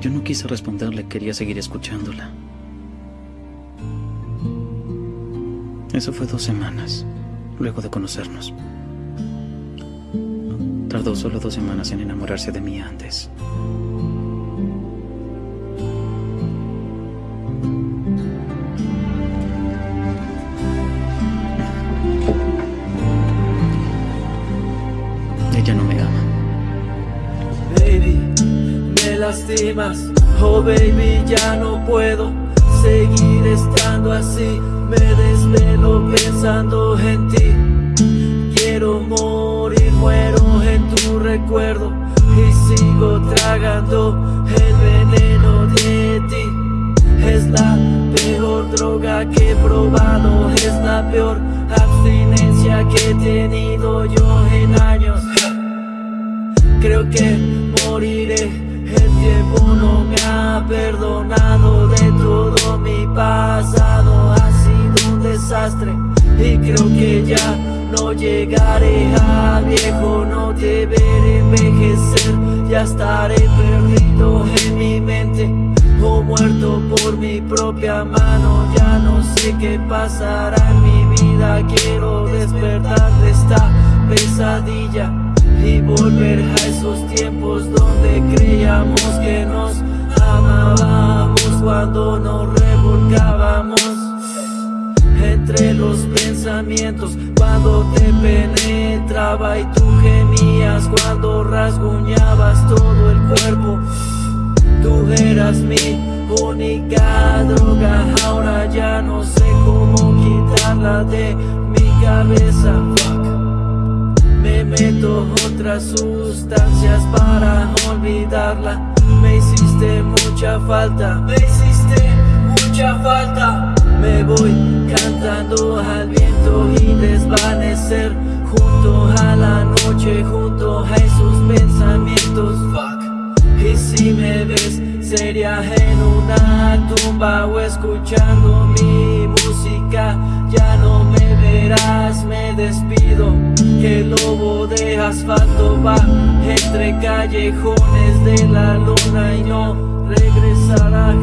Yo no quise responderle, quería seguir escuchándola. Eso fue dos semanas, luego de conocernos. Tardó solo dos semanas en enamorarse de mí antes. Ella no me ama. Baby, lastimas. Oh baby, ya no puedo seguir estando así. Me desvelo pensando en ti. Quiero morir, muero en tu recuerdo. Y sigo tragando el veneno de ti. Es la peor droga que he probado. Es la peor abstinencia que he tenido yo en años. Creo que moriré, el tiempo no me ha perdonado de todo mi pasado Ha sido un desastre. Y creo que ya no llegaré a viejo No deberé envejecer, ya estaré perdido en mi mente O muerto por mi propia mano, ya no sé qué pasará en mi vida Quiero despertar de esta pesadilla y volver a esos tiempos donde creíamos que nos amábamos cuando nos revolcábamos entre los pensamientos. Cuando te penetraba y tú gemías cuando rasguñabas todo el cuerpo. Tú eras mi única droga ahora ya no sé cómo quitarla de mi cabeza. Me meto otras sustancias para olvidarla. Me hiciste mucha falta, me hiciste mucha falta. Me voy cantando al viento y desvanecer. Junto a la noche, junto a esos pensamientos. Y si me ves seria en una tumba o escuchando mi música. Ya no me verás, me despido Que lobo de asfalto va entre callejones de la luna Y no regresará